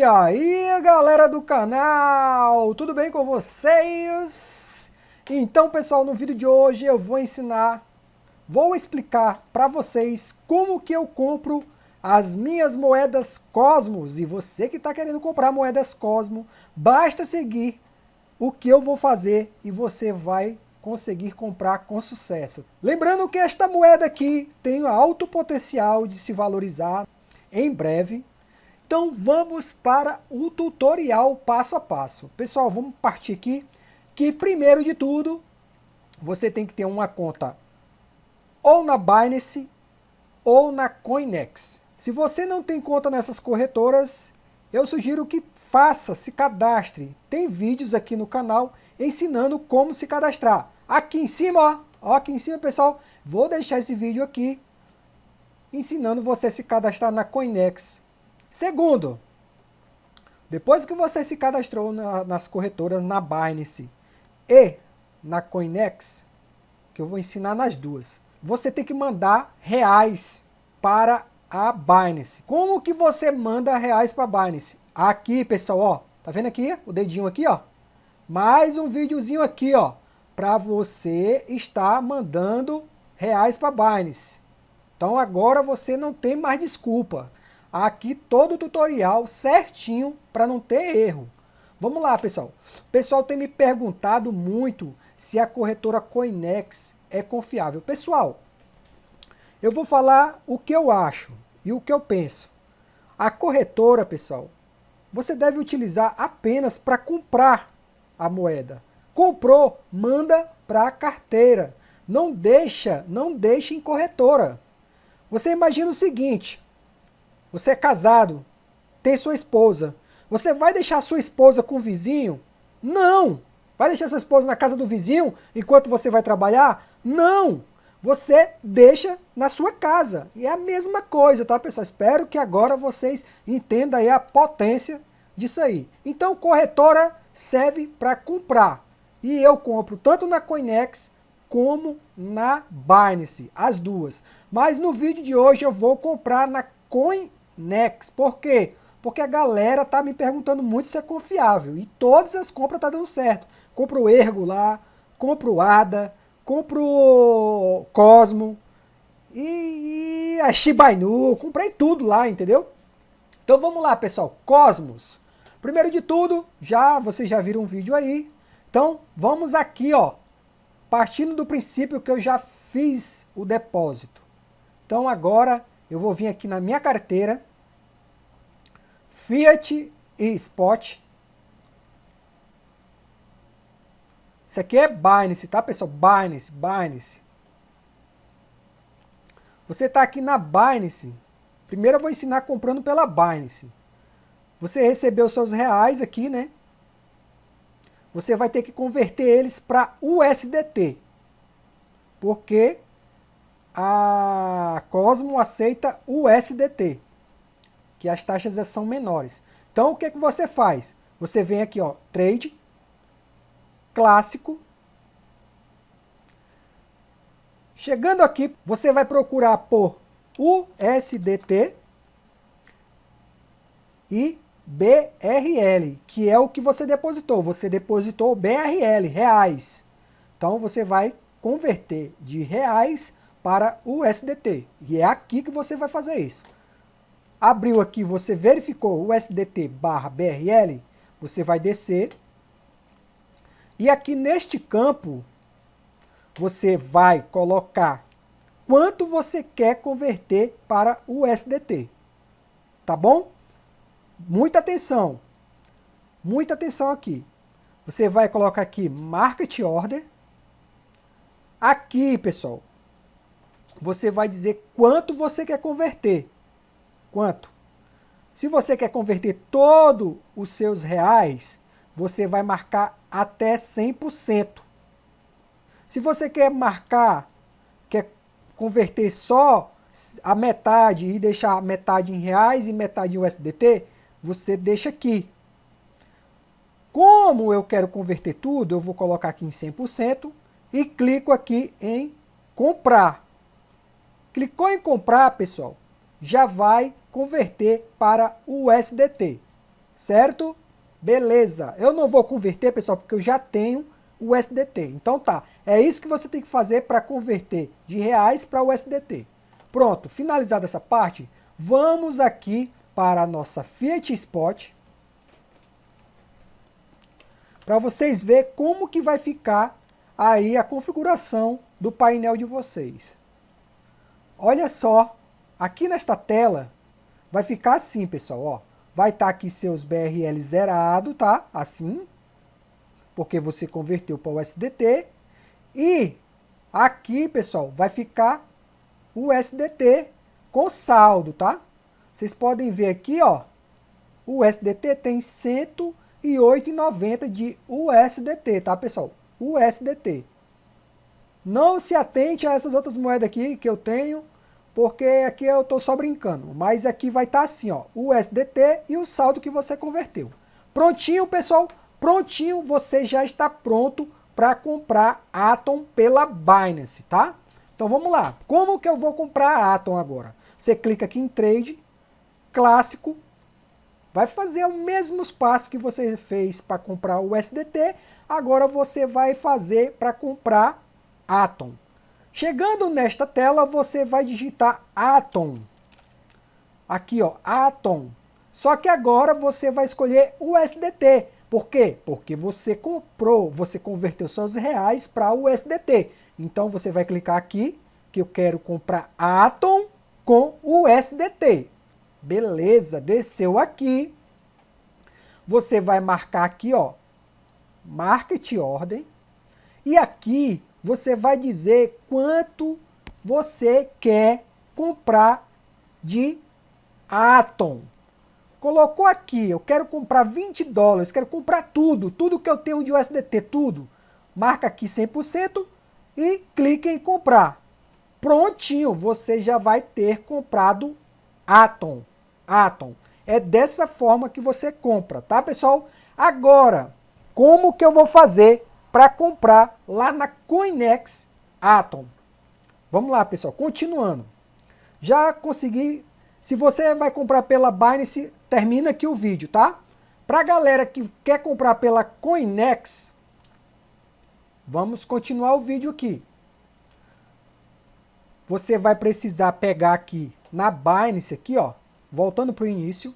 E aí galera do canal, tudo bem com vocês? Então pessoal, no vídeo de hoje eu vou ensinar, vou explicar para vocês como que eu compro as minhas moedas Cosmos. E você que está querendo comprar moedas Cosmos, basta seguir o que eu vou fazer e você vai conseguir comprar com sucesso. Lembrando que esta moeda aqui tem alto potencial de se valorizar em breve, então vamos para o tutorial passo a passo. Pessoal, vamos partir aqui, que primeiro de tudo, você tem que ter uma conta ou na Binance ou na Coinex. Se você não tem conta nessas corretoras, eu sugiro que faça, se cadastre. Tem vídeos aqui no canal ensinando como se cadastrar. Aqui em cima, ó, aqui em cima, pessoal, vou deixar esse vídeo aqui ensinando você a se cadastrar na Coinex Segundo, depois que você se cadastrou na, nas corretoras na Binance e na Coinex, que eu vou ensinar nas duas, você tem que mandar reais para a Binance. Como que você manda reais para a Binance? Aqui, pessoal, ó, tá vendo aqui o dedinho aqui, ó? Mais um videozinho aqui, ó, para você estar mandando reais para a Binance. Então agora você não tem mais desculpa aqui todo o tutorial certinho para não ter erro. Vamos lá, pessoal. O pessoal tem me perguntado muito se a corretora Coinex é confiável. Pessoal, eu vou falar o que eu acho e o que eu penso. A corretora, pessoal, você deve utilizar apenas para comprar a moeda. Comprou, manda para a carteira. Não deixa, não deixa em corretora. Você imagina o seguinte, você é casado, tem sua esposa. Você vai deixar sua esposa com o vizinho? Não! Vai deixar sua esposa na casa do vizinho enquanto você vai trabalhar? Não! Você deixa na sua casa. E é a mesma coisa, tá, pessoal? Espero que agora vocês entendam a potência disso aí. Então, corretora serve para comprar. E eu compro tanto na Coinex como na Binance, as duas. Mas no vídeo de hoje eu vou comprar na Coin Nex. Por quê? Porque a galera tá me perguntando muito se é confiável. E todas as compras tá dando certo. Compro o Ergo lá, compro o ADA, compro o Cosmo e, e a Shiba Inu. Comprei tudo lá, entendeu? Então vamos lá, pessoal. Cosmos. Primeiro de tudo, já vocês já viram um vídeo aí. Então vamos aqui, ó. Partindo do princípio que eu já fiz o depósito. Então agora eu vou vir aqui na minha carteira Fiat e Spot. Isso aqui é Binance, tá pessoal? Binance, Binance. Você está aqui na Binance. Primeiro eu vou ensinar comprando pela Binance. Você recebeu seus reais aqui, né? Você vai ter que converter eles para USDT. Porque a Cosmo aceita USDT que as taxas são menores. Então o que, que você faz? Você vem aqui, ó, trade, clássico. Chegando aqui, você vai procurar por USDT e BRL, que é o que você depositou. Você depositou BRL, reais. Então você vai converter de reais para USDT. E é aqui que você vai fazer isso abriu aqui, você verificou o SDT barra BRL, você vai descer. E aqui neste campo, você vai colocar quanto você quer converter para o USDT. Tá bom? Muita atenção. Muita atenção aqui. Você vai colocar aqui Market Order. Aqui, pessoal, você vai dizer quanto você quer converter. Quanto? Se você quer converter todos os seus reais, você vai marcar até 100%. Se você quer marcar, quer converter só a metade e deixar metade em reais e metade em USDT, você deixa aqui. Como eu quero converter tudo, eu vou colocar aqui em 100% e clico aqui em comprar. Clicou em comprar, pessoal, já vai converter para o USDT, certo? Beleza. Eu não vou converter, pessoal, porque eu já tenho o USDT. Então tá, é isso que você tem que fazer para converter de reais para o USDT. Pronto, finalizada essa parte, vamos aqui para a nossa Fiat Spot para vocês verem como que vai ficar aí a configuração do painel de vocês. Olha só, aqui nesta tela vai ficar assim, pessoal, ó. Vai estar tá aqui seus BRL zerado, tá? Assim, porque você converteu para o SDT. E aqui, pessoal, vai ficar o SDT com saldo, tá? Vocês podem ver aqui, ó, o SDT tem 108,90 de USDT, tá, pessoal? USDT. Não se atente a essas outras moedas aqui que eu tenho, porque aqui eu estou só brincando. Mas aqui vai estar tá assim, ó, o USDT e o saldo que você converteu. Prontinho, pessoal? Prontinho, você já está pronto para comprar Atom pela Binance, tá? Então vamos lá. Como que eu vou comprar Atom agora? Você clica aqui em Trade, Clássico, vai fazer os mesmos passos que você fez para comprar o USDT, agora você vai fazer para comprar Atom. Chegando nesta tela, você vai digitar Atom. Aqui, ó, Atom. Só que agora você vai escolher o USDT. Por quê? Porque você comprou, você converteu seus reais para o USDT. Então você vai clicar aqui, que eu quero comprar Atom com o USDT. Beleza, desceu aqui. Você vai marcar aqui, ó, Market Order. E aqui você vai dizer quanto você quer comprar de Atom. Colocou aqui, eu quero comprar 20 dólares, quero comprar tudo, tudo que eu tenho de USDT, tudo. Marca aqui 100%, e clique em comprar. Prontinho, você já vai ter comprado Atom. Atom. É dessa forma que você compra, tá pessoal? Agora, como que eu vou fazer para comprar lá na Coinex Atom? Vamos lá, pessoal, continuando. Já consegui, se você vai comprar pela Binance, termina aqui o vídeo, tá? Para a galera que quer comprar pela Coinex, Vamos continuar o vídeo aqui. Você vai precisar pegar aqui na Binance, aqui ó, voltando para o início,